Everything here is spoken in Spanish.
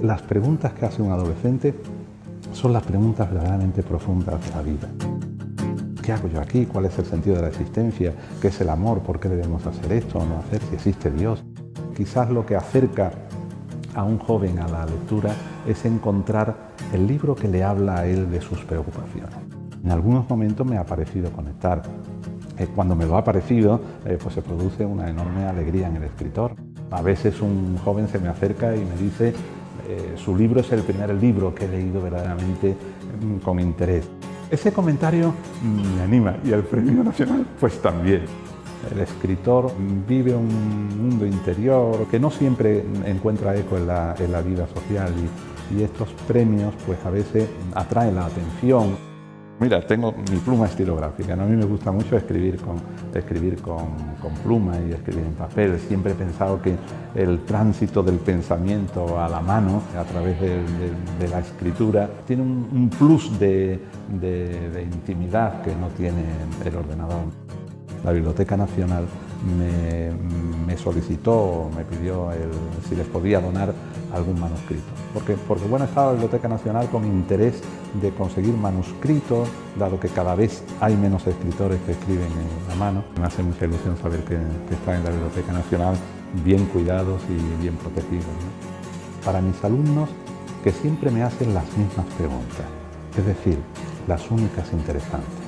las preguntas que hace un adolescente son las preguntas verdaderamente profundas de la vida. ¿Qué hago yo aquí? ¿Cuál es el sentido de la existencia? ¿Qué es el amor? ¿Por qué debemos hacer esto o no hacer? ¿Si existe Dios? Quizás lo que acerca a un joven a la lectura es encontrar el libro que le habla a él de sus preocupaciones. En algunos momentos me ha parecido conectar. Eh, cuando me lo ha parecido, eh, pues se produce una enorme alegría en el escritor. A veces un joven se me acerca y me dice eh, su libro es el primer libro que he leído verdaderamente mm, con interés. Ese comentario mm, me anima y el Premio Nacional pues también. El escritor vive un mundo interior que no siempre encuentra eco en la, vida social y, y estos premios pues a veces atraen la atención. Mira, tengo mi pluma estilográfica. A mí me gusta mucho escribir, con, escribir con, pluma y escribir en papel. Siempre he pensado que el tránsito del pensamiento a la mano, a través de, la escritura, tiene un, plus de, intimidad que no tiene el ordenador. La Biblioteca Nacional me, solicitó, me pidió si les podía donar algún manuscrito. Porque, porque bueno, estaba la Biblioteca Nacional con interés de conseguir manuscritos, dado que cada vez hay menos escritores que escriben en la mano. Me hace mucha ilusión saber que, están en la Biblioteca Nacional bien cuidados y bien protegidos. Para mis alumnos, que siempre me hacen las mismas preguntas, es decir, las únicas interesantes.